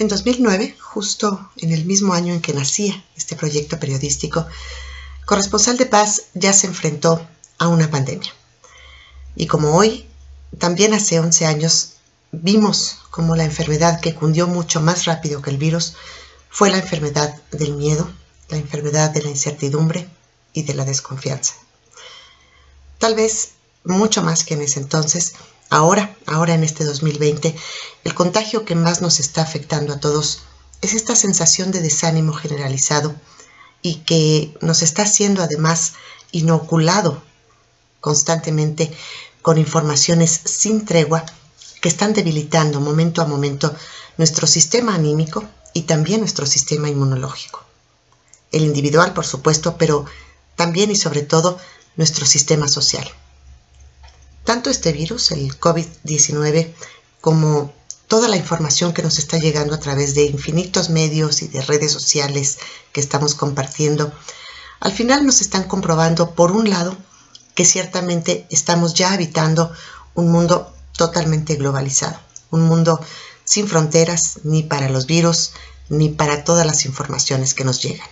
En 2009, justo en el mismo año en que nacía este proyecto periodístico, Corresponsal de Paz ya se enfrentó a una pandemia. Y como hoy, también hace 11 años, vimos como la enfermedad que cundió mucho más rápido que el virus fue la enfermedad del miedo, la enfermedad de la incertidumbre y de la desconfianza. Tal vez mucho más que en ese entonces, ahora, ahora en este 2020, el contagio que más nos está afectando a todos es esta sensación de desánimo generalizado y que nos está siendo además inoculado constantemente con informaciones sin tregua que están debilitando momento a momento nuestro sistema anímico y también nuestro sistema inmunológico. El individual, por supuesto, pero también y sobre todo nuestro sistema social. Tanto este virus, el COVID-19, como toda la información que nos está llegando a través de infinitos medios y de redes sociales que estamos compartiendo, al final nos están comprobando, por un lado, que ciertamente estamos ya habitando un mundo totalmente globalizado, un mundo sin fronteras ni para los virus ni para todas las informaciones que nos llegan.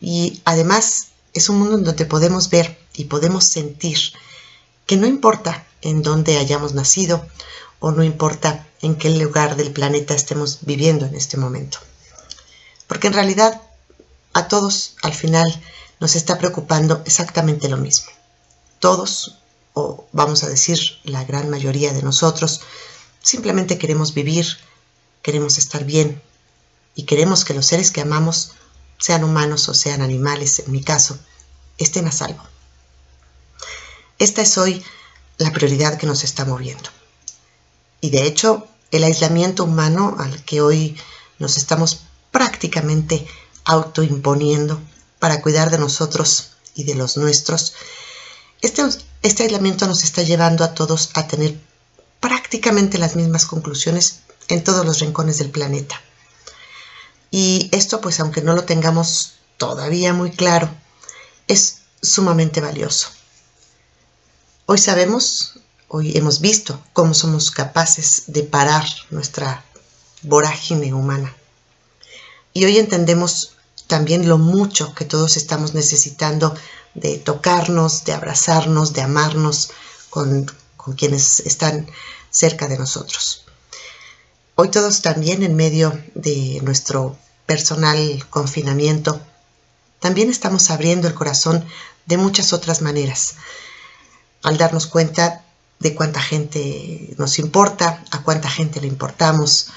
Y además es un mundo en donde podemos ver y podemos sentir que no importa en dónde hayamos nacido o no importa en qué lugar del planeta estemos viviendo en este momento. Porque en realidad a todos al final nos está preocupando exactamente lo mismo. Todos, o vamos a decir la gran mayoría de nosotros, simplemente queremos vivir, queremos estar bien y queremos que los seres que amamos, sean humanos o sean animales, en mi caso, estén a salvo. Esta es hoy la prioridad que nos está moviendo. Y de hecho, el aislamiento humano al que hoy nos estamos prácticamente autoimponiendo para cuidar de nosotros y de los nuestros, este, este aislamiento nos está llevando a todos a tener prácticamente las mismas conclusiones en todos los rincones del planeta. Y esto, pues aunque no lo tengamos todavía muy claro, es sumamente valioso. Hoy sabemos, hoy hemos visto cómo somos capaces de parar nuestra vorágine humana. Y hoy entendemos también lo mucho que todos estamos necesitando de tocarnos, de abrazarnos, de amarnos con, con quienes están cerca de nosotros. Hoy todos también en medio de nuestro personal confinamiento, también estamos abriendo el corazón de muchas otras maneras, al darnos cuenta de cuánta gente nos importa, a cuánta gente le importamos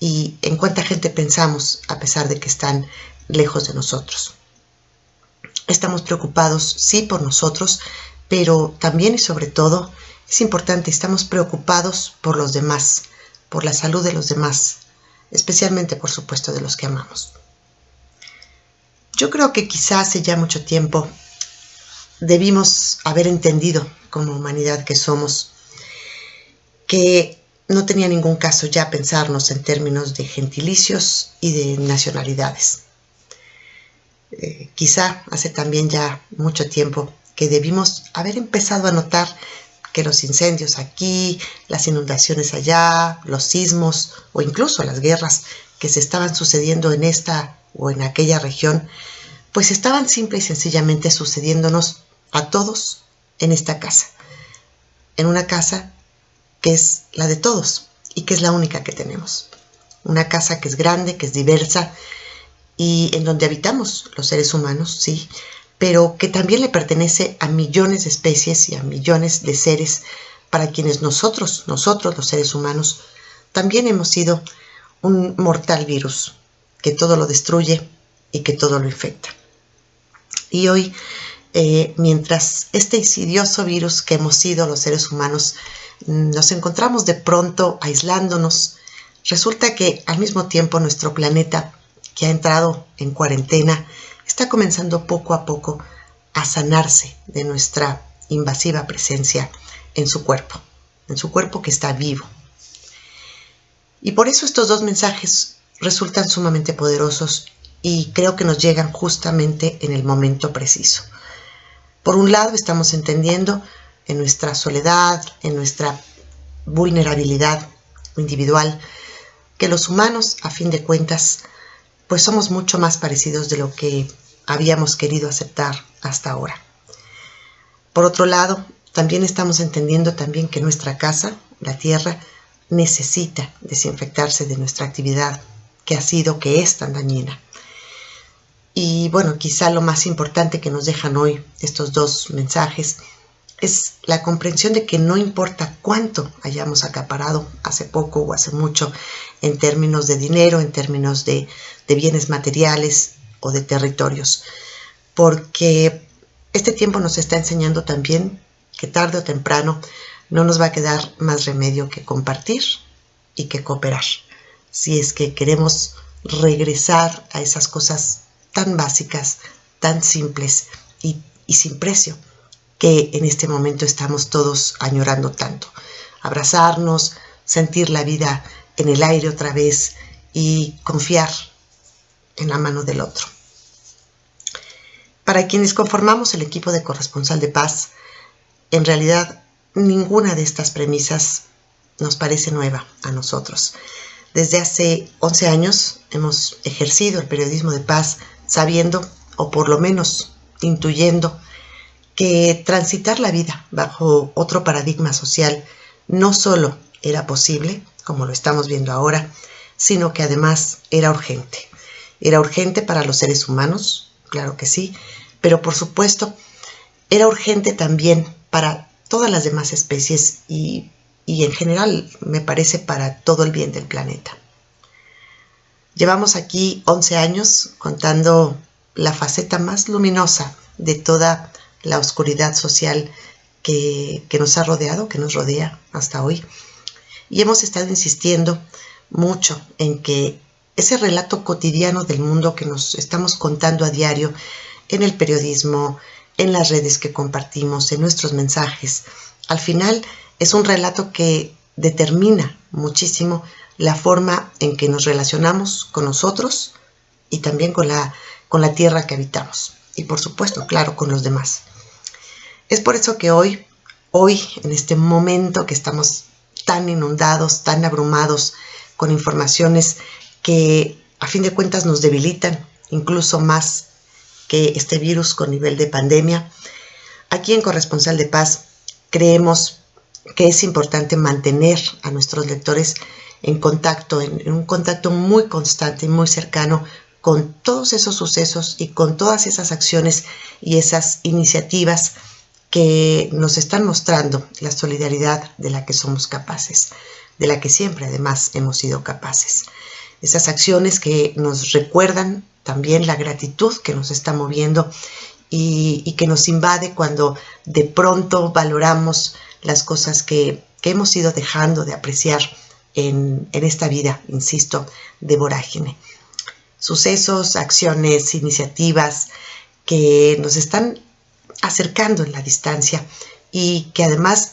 y en cuánta gente pensamos a pesar de que están lejos de nosotros. Estamos preocupados, sí, por nosotros, pero también y sobre todo es importante, estamos preocupados por los demás, por la salud de los demás, especialmente por supuesto de los que amamos. Yo creo que quizás hace ya mucho tiempo debimos haber entendido como humanidad que somos, que no tenía ningún caso ya pensarnos en términos de gentilicios y de nacionalidades. Eh, quizá hace también ya mucho tiempo que debimos haber empezado a notar que los incendios aquí, las inundaciones allá, los sismos o incluso las guerras que se estaban sucediendo en esta o en aquella región, pues estaban simple y sencillamente sucediéndonos a todos en esta casa, en una casa que es la de todos y que es la única que tenemos. Una casa que es grande, que es diversa y en donde habitamos los seres humanos, sí, pero que también le pertenece a millones de especies y a millones de seres para quienes nosotros, nosotros los seres humanos, también hemos sido un mortal virus que todo lo destruye y que todo lo infecta. Y hoy eh, mientras este insidioso virus que hemos sido los seres humanos mm, nos encontramos de pronto aislándonos, resulta que al mismo tiempo nuestro planeta, que ha entrado en cuarentena, está comenzando poco a poco a sanarse de nuestra invasiva presencia en su cuerpo, en su cuerpo que está vivo. Y por eso estos dos mensajes resultan sumamente poderosos y creo que nos llegan justamente en el momento preciso. Por un lado, estamos entendiendo en nuestra soledad, en nuestra vulnerabilidad individual, que los humanos, a fin de cuentas, pues somos mucho más parecidos de lo que habíamos querido aceptar hasta ahora. Por otro lado, también estamos entendiendo también que nuestra casa, la tierra, necesita desinfectarse de nuestra actividad que ha sido, que es tan dañina. Y bueno, quizá lo más importante que nos dejan hoy estos dos mensajes es la comprensión de que no importa cuánto hayamos acaparado hace poco o hace mucho en términos de dinero, en términos de, de bienes materiales o de territorios, porque este tiempo nos está enseñando también que tarde o temprano no nos va a quedar más remedio que compartir y que cooperar, si es que queremos regresar a esas cosas tan básicas, tan simples y, sin precio que en este momento estamos todos añorando tanto. Abrazarnos, sentir la vida en el aire otra vez y confiar en la mano del otro. Para quienes conformamos el equipo de corresponsal de paz, en realidad ninguna de estas premisas nos parece nueva a nosotros. Desde hace 11 años hemos ejercido el periodismo de paz sabiendo, o por lo menos intuyendo, que transitar la vida bajo otro paradigma social no solo era posible, como lo estamos viendo ahora, sino que además era urgente. Era urgente para los seres humanos, claro que sí, pero por supuesto era urgente también para todas las demás especies y, y en general me parece para todo el bien del planeta. Llevamos aquí 11 años contando la faceta más luminosa de toda la oscuridad social que, que, nos ha rodeado, que nos rodea hasta hoy. Y hemos estado insistiendo mucho en que ese relato cotidiano del mundo que nos estamos contando a diario en el periodismo, en las redes que compartimos, en nuestros mensajes, al final es un relato que determina muchísimo la forma en que nos relacionamos con nosotros y también con la, con la tierra que habitamos. Y por supuesto, claro, con los demás. Es por eso que hoy, hoy, en este momento que estamos tan inundados, tan abrumados con informaciones que a fin de cuentas nos debilitan, incluso más que este virus con nivel de pandemia, aquí en Corresponsal de Paz creemos que es importante mantener a nuestros lectores en contacto, en, un contacto muy constante y muy cercano con todos esos sucesos y con todas esas acciones y esas iniciativas que nos están mostrando la solidaridad de la que somos capaces, de la que siempre además hemos sido capaces. Esas acciones que nos recuerdan también la gratitud que nos está moviendo y, y que nos invade cuando de pronto valoramos las cosas que, que hemos ido dejando de apreciar en, esta vida, insisto, de vorágine. Sucesos, acciones, iniciativas que nos están acercando en la distancia y que además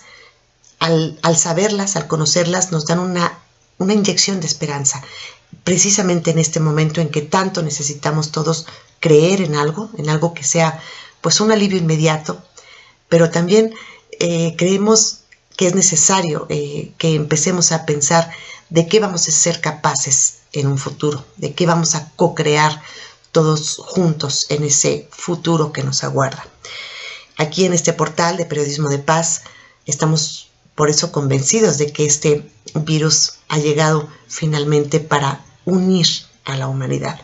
al, al saberlas, al conocerlas, nos dan una, una inyección de esperanza, precisamente en este momento en que tanto necesitamos todos creer en algo, en algo que sea pues un alivio inmediato, pero también eh, creemos que es necesario eh, que empecemos a pensar de qué vamos a ser capaces en un futuro, de qué vamos a co-crear todos juntos en ese futuro que nos aguarda. Aquí en este portal de Periodismo de Paz estamos por eso convencidos de que este virus ha llegado finalmente para unir a la humanidad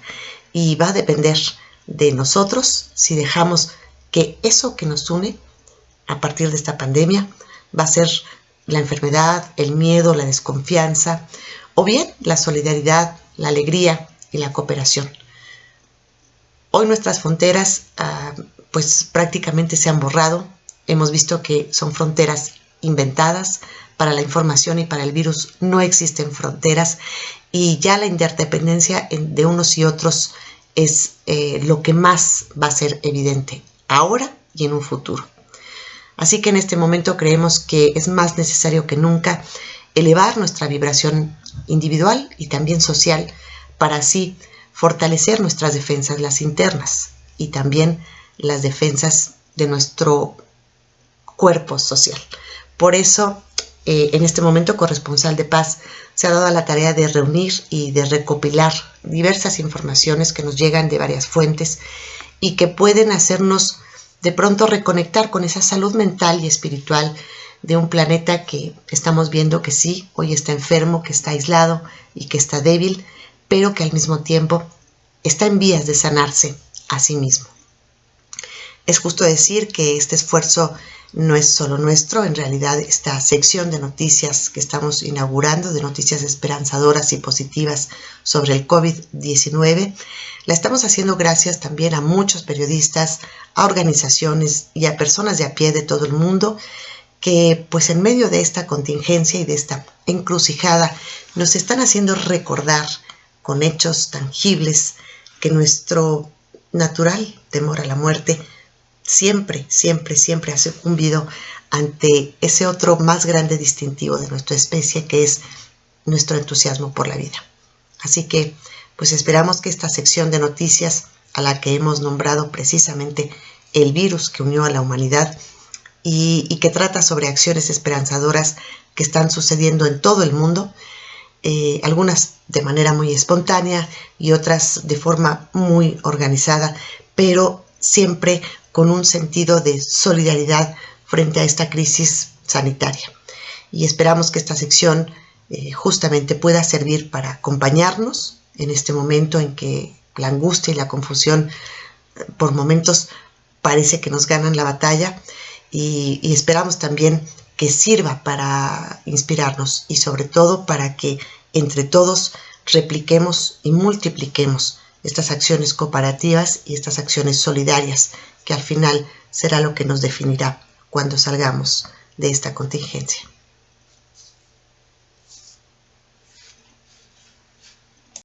y va a depender de nosotros si dejamos que eso que nos une a partir de esta pandemia va a ser la enfermedad, el miedo, la desconfianza o bien la solidaridad, la alegría y la cooperación. Hoy nuestras fronteras uh, pues prácticamente se han borrado. Hemos visto que son fronteras inventadas. Para la información y para el virus no existen fronteras y ya la interdependencia de unos y otros es eh, lo que más va a ser evidente ahora y en un futuro. Así que en este momento creemos que es más necesario que nunca elevar nuestra vibración individual y también social para así fortalecer nuestras defensas, las internas, y también las defensas de nuestro cuerpo social. Por eso eh, en este momento corresponsal de paz, se ha dado la tarea de reunir y de recopilar diversas informaciones que nos llegan de varias fuentes y que pueden hacernos de pronto reconectar con esa salud mental y espiritual de un planeta que estamos viendo que sí, hoy está enfermo, que está aislado y que está débil, pero que al mismo tiempo está en vías de sanarse a sí mismo. Es justo decir que este esfuerzo no es solo nuestro, en realidad esta sección de noticias que estamos inaugurando, de noticias esperanzadoras y positivas sobre el COVID-19, la estamos haciendo gracias también a muchos periodistas, a organizaciones y a personas de a pie de todo el mundo que pues en medio de esta contingencia y de esta encrucijada nos están haciendo recordar con hechos tangibles que nuestro natural temor a la muerte siempre, siempre, siempre ha sucumbido ante ese otro más grande distintivo de nuestra especie que es nuestro entusiasmo por la vida. Así que, pues esperamos que esta sección de noticias a la que hemos nombrado precisamente el virus que unió a la humanidad y, que trata sobre acciones esperanzadoras que están sucediendo en todo el mundo, eh, algunas de manera muy espontánea y otras de forma muy organizada, pero siempre con un sentido de solidaridad frente a esta crisis sanitaria. Y esperamos que esta sección eh, justamente pueda servir para acompañarnos en este momento en que la angustia y la confusión eh, por momentos parece que nos ganan la batalla y, y esperamos también que sirva para inspirarnos y sobre todo para que entre todos repliquemos y multipliquemos estas acciones cooperativas y estas acciones solidarias que al final será lo que nos definirá cuando salgamos de esta contingencia.